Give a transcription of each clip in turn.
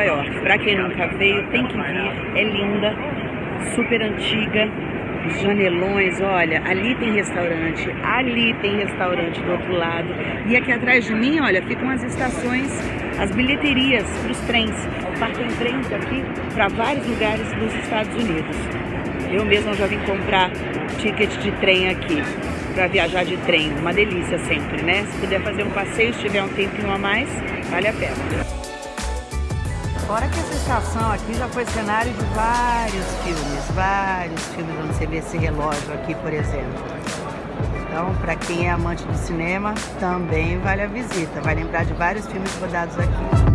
Nova York. Para quem nunca veio, tem que vir. É linda, super antiga, janelões, olha, ali tem restaurante, ali tem restaurante do outro lado. E aqui atrás de mim, olha, ficam as estações, as bilheterias para os trens. Partem trens aqui para vários lugares dos Estados Unidos. Eu mesma já vim comprar ticket de trem aqui para viajar de trem. Uma delícia sempre, né? Se puder fazer um passeio, se tiver um tempinho a mais, vale a pena. Fora que essa estação aqui já foi cenário de vários filmes, vários filmes onde você vê esse relógio aqui, por exemplo. Então, para quem é amante do cinema, também vale a visita. Vai lembrar de vários filmes rodados aqui.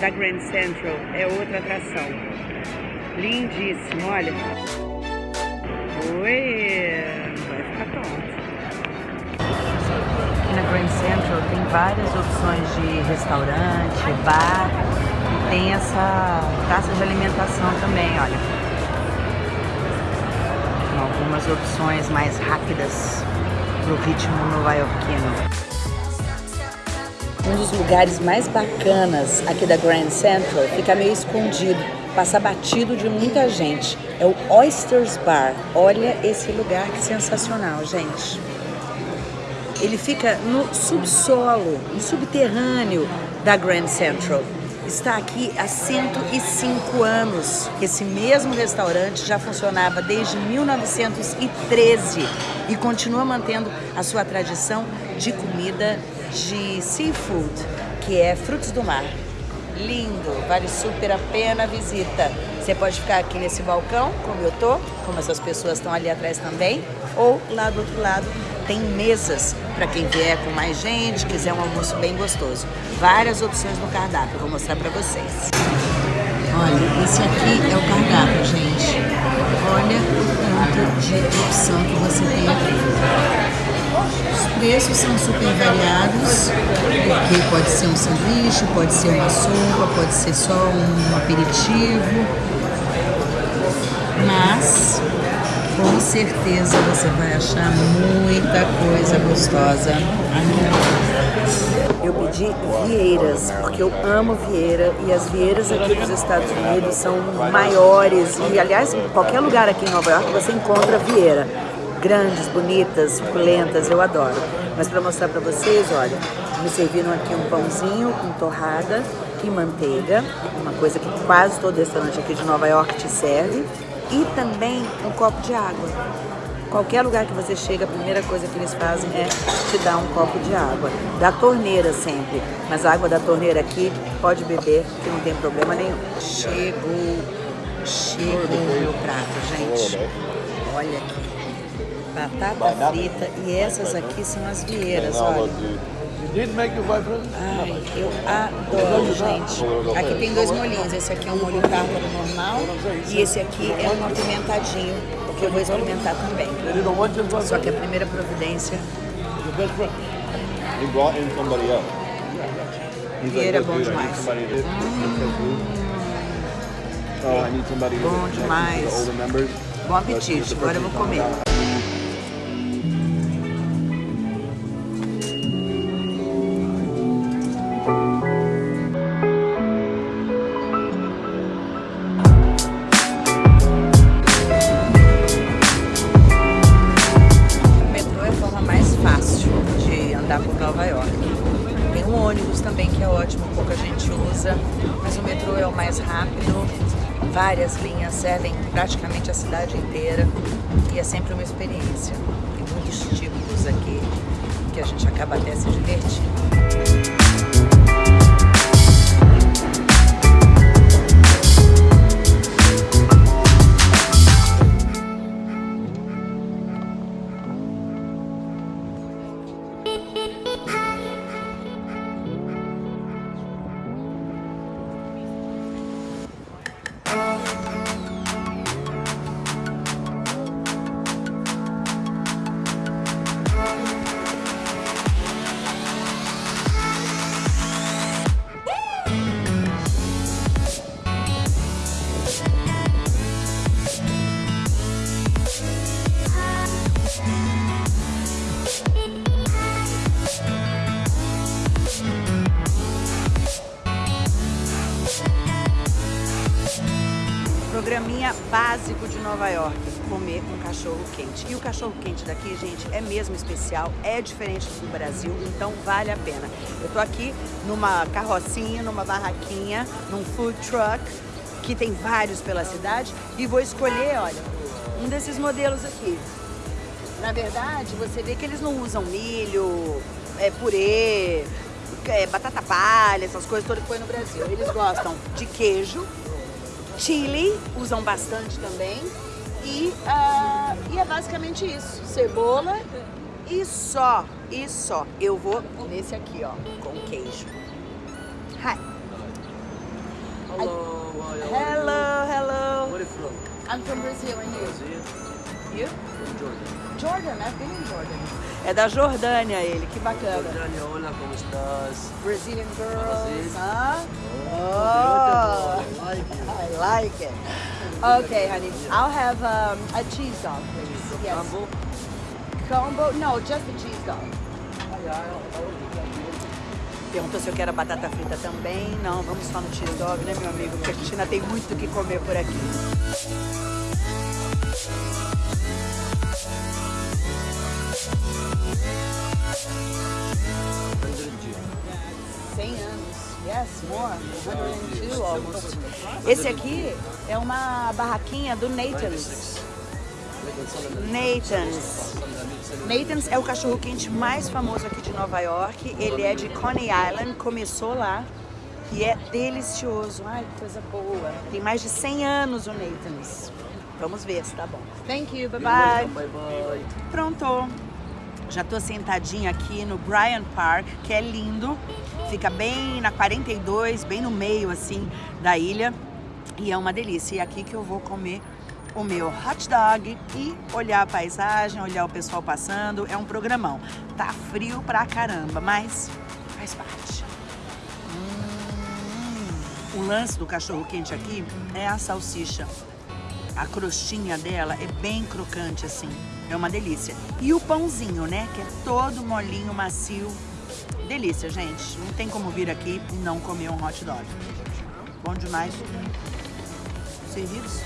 Da Grand Central é outra atração. Lindíssimo, olha. Oi, vai ficar pronto. Aqui na Grand Central tem várias opções de restaurante, bar e tem essa praça de alimentação também, olha. Com algumas opções mais rápidas para o ritmo nova-iorquino. Um dos lugares mais bacanas aqui da Grand Central fica meio escondido, passa batido de muita gente. É o Oysters Bar. Olha esse lugar que sensacional, gente. Ele fica no subsolo, no subterrâneo da Grand Central. Está aqui há 105 anos. Esse mesmo restaurante já funcionava desde 1913 e continua mantendo a sua tradição de comida de seafood, que é frutos do mar. Lindo, vale super a pena a visita. Você pode ficar aqui nesse balcão, como eu tô, como essas pessoas estão ali atrás também, ou lá do outro lado tem mesas para quem vier com mais gente, quiser um almoço bem gostoso. Várias opções no cardápio, vou mostrar para vocês. Olha, esse aqui é o cardápio, gente. Olha o tanto de opção que você tem aqui. Os preços são super variados, porque pode ser um sanduíche, pode ser uma sopa, pode ser só um aperitivo, mas com certeza você vai achar muita coisa gostosa. Eu pedi vieiras, porque eu amo vieira e as vieiras aqui dos Estados Unidos são maiores. E aliás em qualquer lugar aqui em Nova York você encontra vieira grandes, bonitas, suculentas, eu adoro. Mas para mostrar para vocês, olha, me serviram aqui um pãozinho com torrada e manteiga, uma coisa que quase todo restaurante aqui de Nova York te serve, e também um copo de água. Qualquer lugar que você chega, a primeira coisa que eles fazem é te dar um copo de água. Da torneira sempre, mas a água da torneira aqui pode beber, que não tem problema nenhum. Chegou, chegou o meu prato, gente. Olha aqui batata frita e essas aqui são as vieiras, olha. Ai, eu adoro, gente. Aqui tem dois molhinhos. Esse aqui é um molho tártaro normal e esse aqui é um apimentadinho, que eu vou experimentar também. Só que a primeira providência... Vieira é bom demais. Hum. Bom demais. Bom apetite. Agora eu vou comer. Básico de Nova York, comer um cachorro quente. E o cachorro quente daqui, gente, é mesmo especial, é diferente do Brasil, então vale a pena. Eu tô aqui numa carrocinha, numa barraquinha, num food truck, que tem vários pela cidade, e vou escolher, olha, um desses modelos aqui. Na verdade, você vê que eles não usam milho, é, purê, é, batata palha, essas coisas todas que foi no Brasil. Eles gostam de queijo, chili, usam bastante também. E, uh, e é basicamente isso. Cebola e só, e só. Eu vou nesse aqui, ó, com queijo. Hi. Hello, hello, hello. Where are you from? I'm from Brazil and you? Brazil. You? From Jordan. Jordan, I've been in Jordan. É da Jordânia ele, que bacana. Jordânia, olá, como estás? Brazilian girls, huh? Oh, Oh. I like you. I like it. Okay, honey, I'll have um, a cheese dog, please. Yes. Combo? Combo? No, just a cheese dog. Ah. Perguntou se eu quero batata frita também. Não, vamos só no cheese dog, né, meu amigo? Porque a ainda tem muito o que comer por aqui. 100 anos. Yes, more. 102 almost. Esse aqui é uma barraquinha do Nathan's. Nathan's. Nathan's é o cachorro quente mais famoso aqui de Nova York. Ele é de Coney Island, começou lá e é delicioso. Ai, que coisa boa. Tem mais de 100 anos o Nathan's. Vamos ver se tá bom. Thank you, bye bye. Bye bye. Pronto. Já tô sentadinha aqui no Bryant Park, que é lindo. Fica bem na 42, bem no meio assim da ilha. E é uma delícia. E é aqui que eu vou comer o meu hot dog e olhar a paisagem, olhar o pessoal passando. É um programão. Tá frio pra caramba, mas faz parte. Hum. O lance do cachorro quente aqui é a salsicha. A crostinha dela é bem crocante assim. É uma delícia. E o pãozinho, né? Que é todo molinho, macio. Delícia, gente. Não tem como vir aqui e não comer um hot dog. Bom demais. Servidos?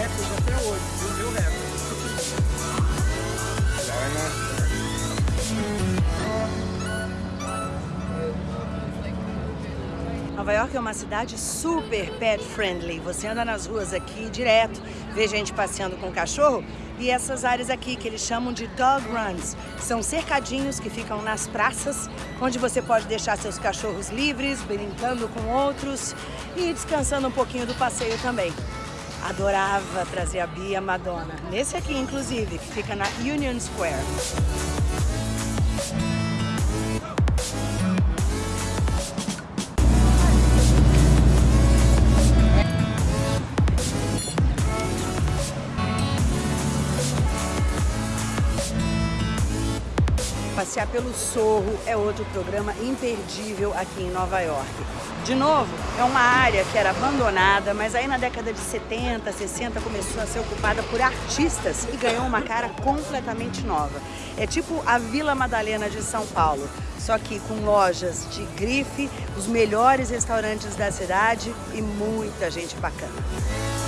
Recorde até hoje, viu? Meu recorde. Nova York é uma cidade super pet friendly. Você anda nas ruas aqui direto, vê gente passeando com cachorro e essas áreas aqui que eles chamam de dog runs são cercadinhos que ficam nas praças, onde você pode deixar seus cachorros livres, brincando com outros e descansando um pouquinho do passeio também. Adorava trazer a Bia Madonna. Nesse aqui, inclusive, que fica na Union Square. Passear pelo Sorro é outro programa imperdível aqui em Nova York. De novo, é uma área que era abandonada, mas aí na década de 70, 60 começou a ser ocupada por artistas e ganhou uma cara completamente nova. É tipo a Vila Madalena de São Paulo, só que com lojas de grife, os melhores restaurantes da cidade e muita gente bacana.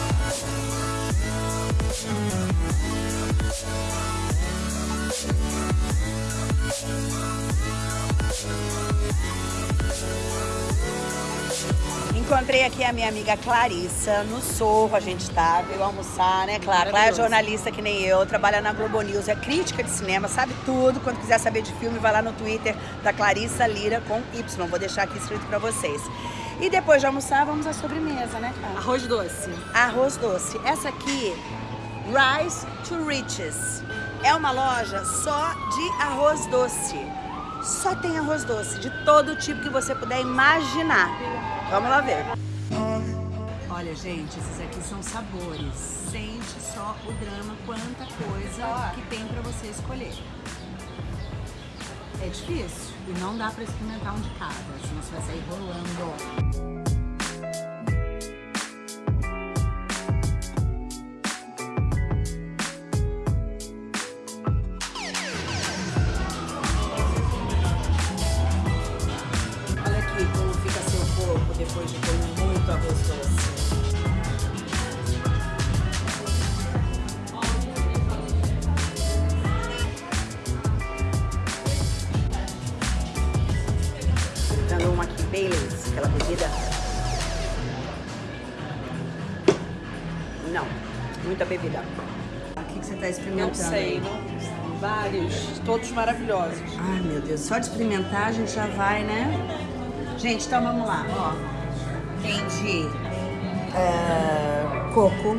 Encontrei aqui a minha amiga Clarissa no Sorro, a gente tá, veio almoçar, né, Clara? Clara é jornalista que nem eu, trabalha na Globo News, é crítica de cinema, sabe tudo. Quando quiser saber de filme, vai lá no Twitter da Clarissa Lira com Y, vou deixar aqui escrito pra vocês. E depois de almoçar, vamos à sobremesa, né, Clara? Arroz doce. Arroz doce. Essa aqui, Rise to Riches. É uma loja só de arroz doce. Só tem arroz doce, de todo tipo que você puder imaginar. Vamos lá ver. Olha, gente, esses aqui são sabores. Sente só o drama, quanta coisa que tem pra você escolher. É difícil e não dá pra experimentar um de cada, senão você vai sair rolando. Aquela. Não, muita bebida. O que, que você tá experimentando? Não sei, não. Vários, todos maravilhosos. Ai, meu Deus, só de experimentar a gente já vai, né? Gente, então vamos lá, ó. Tem de é, coco,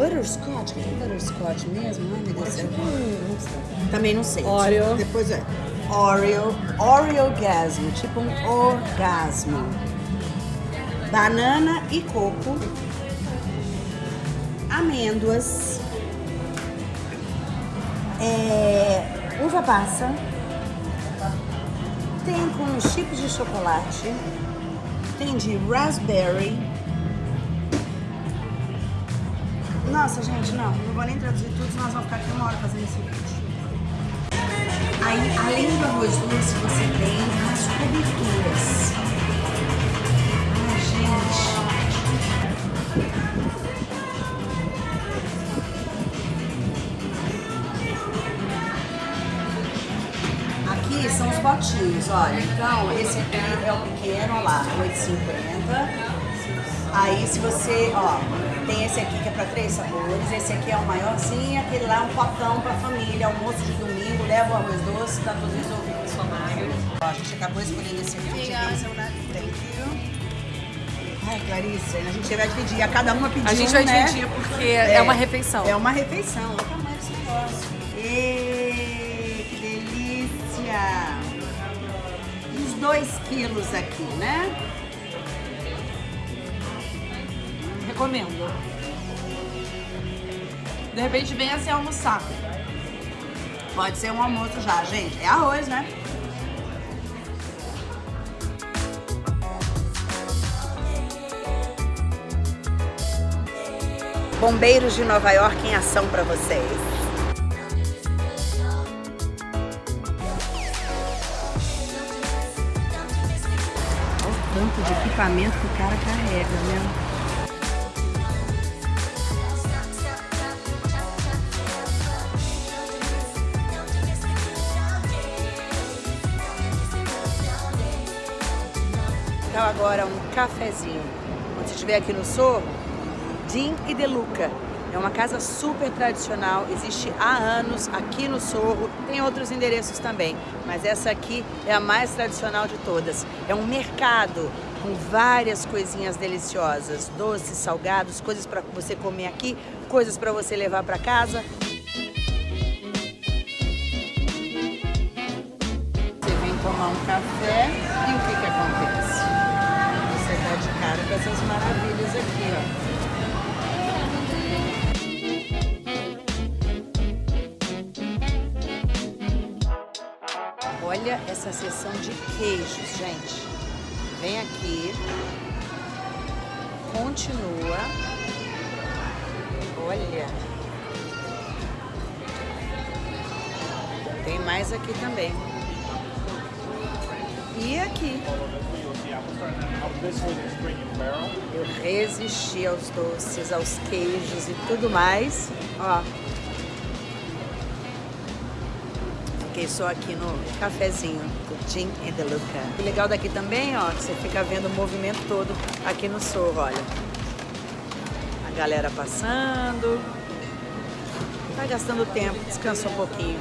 butterscotch, que é butterscotch mesmo? Ai, meu Deus céu. Também não sei. Oreo. Depois é. Oreo, Oreogasmo, tipo um orgasmo. Banana e coco. Amêndoas. É, uva passa. Tem com chips de chocolate. Tem de raspberry. Nossa, gente, não. Não vou nem traduzir tudo, nós vamos ficar aqui uma hora fazendo esse vídeo. Aí, além do arroz doce, você tem as coberturas. Ai, gente. Aqui são os potinhos, olha. Então, esse aqui é o pequeno, olha lá, 8,50. Aí, se você, ó, tem esse aqui que é para três sabores, esse aqui é o maiorzinho, aquele lá é um potão para família, almoço de domingo, leva o arroz doce, tá tudo resolvido. Só Ó, a gente acabou escolhendo esse aqui, é Thank you. Ai, Clarice, a gente vai dividir, a cada uma pedir A gente um, vai né? dividir porque é, uma refeição. É uma refeição, olha o tamanho desse negócio. Ê, que delícia! Uns dois quilos aqui, né? Recomendo. De repente vem assim almoçar. Pode ser um almoço já, gente. É arroz, né? Bombeiros de Nova York em ação para vocês. Olha o tanto de equipamento que o cara carrega, né? Agora um cafezinho. Quando você estiver aqui no Sorro, Jim e Deluca. É uma casa super tradicional, existe há anos aqui no Sorro, tem outros endereços também, mas essa aqui é a mais tradicional de todas. É um mercado com várias coisinhas deliciosas, doces, salgados, coisas para você comer aqui, coisas para você levar para casa. Maravilhas aqui, ó. Olha essa seção de queijos, gente. Vem aqui. Continua. Olha. Tem mais aqui também. E aqui. Eu resisti aos doces, aos queijos e tudo mais. Ó. Fiquei só aqui no cafezinho do Jim and the Luca. O legal daqui também, ó, que você fica vendo o movimento todo aqui no Sorro, olha. A galera passando. Tá gastando tempo, descansa um pouquinho.